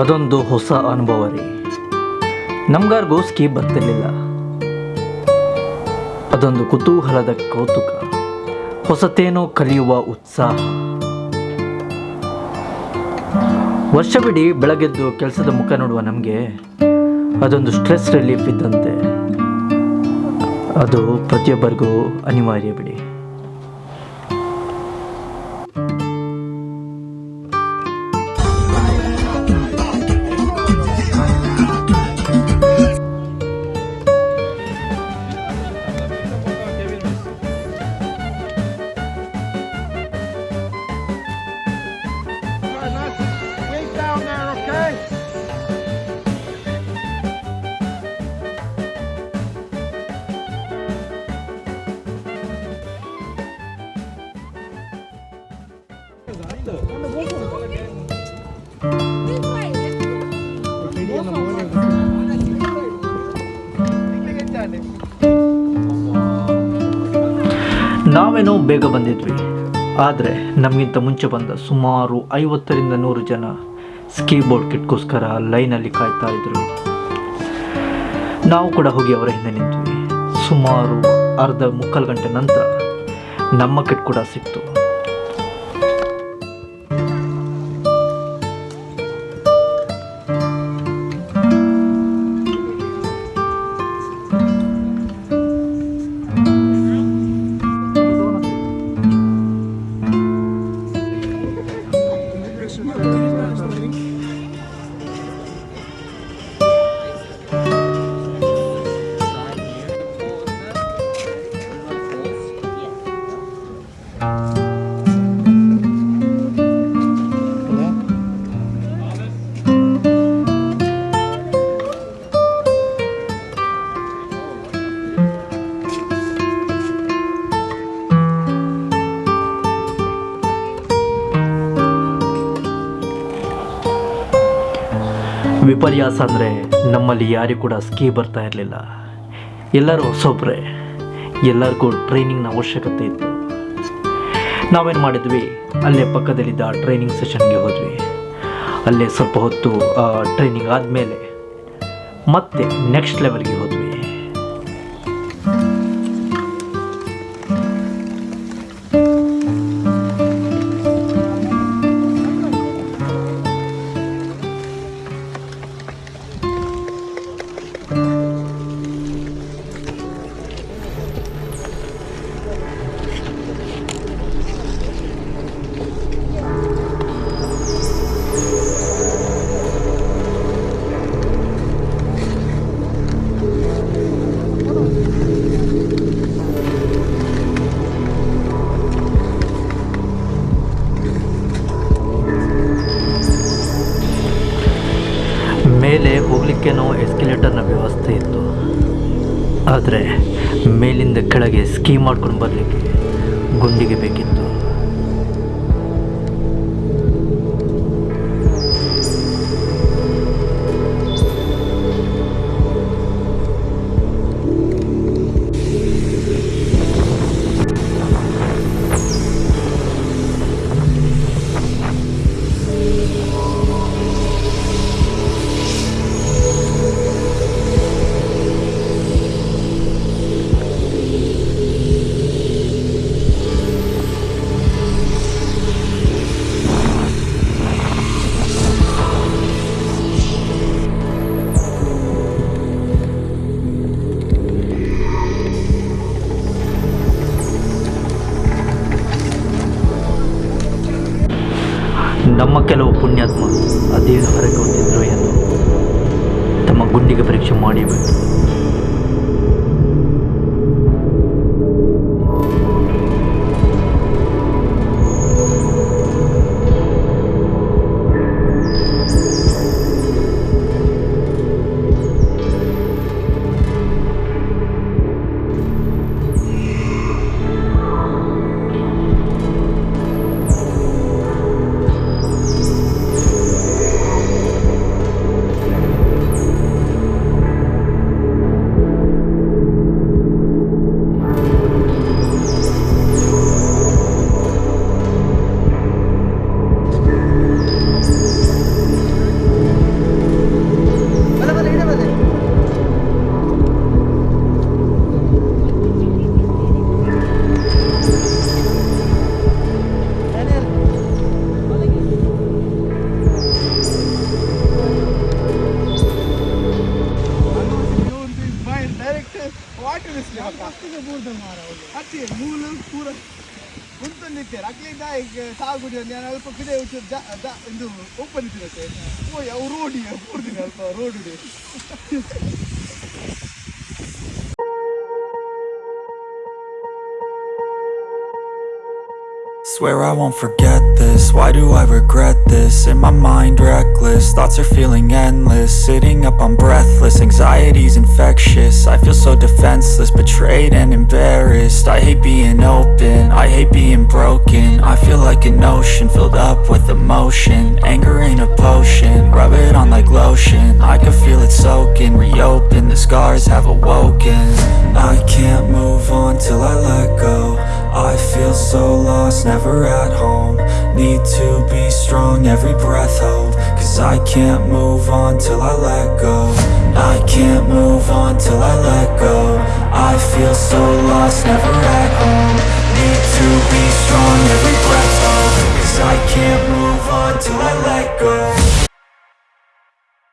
ಅದೊಂದು ಹೊಸ ಅನುಭವ ರೀ ನಮ್ಗಾರ್ಗೂ ಸ್ಕೀ ಬರ್ತಿರ್ಲಿಲ್ಲ. ಅದೊಂದು ಕುತೂಹಲದ ಕೌತುಕ. ಹೊಸತೇನೋ ಕಲಿಯುವ ಉತ್ಸಾಹ. ವರ್ಷವಿಡೀ ಬೆಳಗೆದ್ದು ಕೆಲಸದ ಮುಖ ನೋಡುವ ನಮಗೆ ಅದೊಂದು ಸ್ಟ್ರೆಸ್ ರಿಲೀಫ್ ಇದ್ದಂತೆ. ಅದು ಪ್ರತಿಯೊಬ್ಬರಿಗೂ ಅನಿವಾರ್ಯ ಬಿಡಿ. ನಾವೇನೋ ಬೇಗ ಬಂದಿದ್ವಿ. ಆದರೆ ನಮಗಿಂತ ಮುಂಚೆ ಬಂದ ಸುಮಾರು ಐವತ್ತರಿಂದ ನೂರು ಜನ ಸ್ಕೀಬೋರ್ಡ್ ಕಿಟ್ಗೋಸ್ಕರ ಲೈನಲ್ಲಿ ಕಾಯ್ತಾ ಇದ್ರು. ನಾವು ಕೂಡ ಹೋಗಿ ಅವರ ಹಿಂದೆ ನಿಂತ್ವಿ. ಸುಮಾರು ಅರ್ಧ ಮುಕ್ಕಾಲು ಗಂಟೆ ನಂತರ ನಮ್ಮ ಕಿಟ್ ಕೂಡ ಸಿಕ್ತು. ವಿಪರ್ಯಾಸ ಅಂದರೆ ನಮ್ಮಲ್ಲಿ ಯಾರಿಗೂ ಕೂಡ ಸ್ಕೀ ಬರ್ತಾ ಇರಲಿಲ್ಲ. ಎಲ್ಲರೂ ಹೊಸೊಬ್ಬರೇ ಎಲ್ಲರಿಗೂ ಟ್ರೈನಿಂಗ್ನ ಅವಶ್ಯಕತೆ ಇತ್ತು. ನಾವೇನು ಮಾಡಿದ್ವಿ? ಅಲ್ಲೇ ಪಕ್ಕದಲ್ಲಿದ್ದ ಟ್ರೈನಿಂಗ್ ಸೆಷನ್ಗೆ ಹೋದ್ವಿ. ಅಲ್ಲೇ ಸ್ವಲ್ಪ ಹೊತ್ತು ಟ್ರೈನಿಂಗ್ ಆದಮೇಲೆ ಮತ್ತೆ ನೆಕ್ಸ್ಟ್ ಲೆವೆಲ್ಗೆ ಹೋದ್ವಿ. ಮೇಲೆ ಹೋಗಲಿಕ್ಕೇನೋ ಎಸ್ಕಲೇಟರ್ನ ವ್ಯವಸ್ಥೆ ಇತ್ತು. ಆದರೆ ಮೇಲಿಂದ ಕೆಳಗೆ ಸ್ಕೀ ಮಾಡ್ಕೊಂಡು ಬರಲಿಕ್ಕೆ ಗುಂಡಿಗೆ ಬೇಕಿತ್ತು. ಪುಣ್ಯಾತ್ಮ ಅದೇನು ಹೊರಗೆ ಹೊಂದಿದ್ರು ಎಂದು ತಮ್ಮ ಗುಂಡಿಗೆ ಪರೀಕ್ಷೆ ಮಾಡಿಬಿಟ್ಟು मुलं पुरं गुंतून निघते राखले काय सहा गुटी अल्प किडे ओपन ಅಲ್ಪ road road Swear I won't forget this, why do I regret this? In my mind reckless, thoughts are feeling endless. Sitting up I'm breathless, anxiety's infectious. I feel so defenseless, betrayed and embarrassed. I hate being open, I hate being broken. I feel like an ocean filled up with emotion. Anger ain't a potion, rub it on like lotion. I can feel it soaking, reopen, the scars have awoken. I can't move on till I let go. I feel so lost, never at home. Need to be strong, every breath hold Cause I can't move on till I let go. I can't move on till I let go. I feel so lost, never at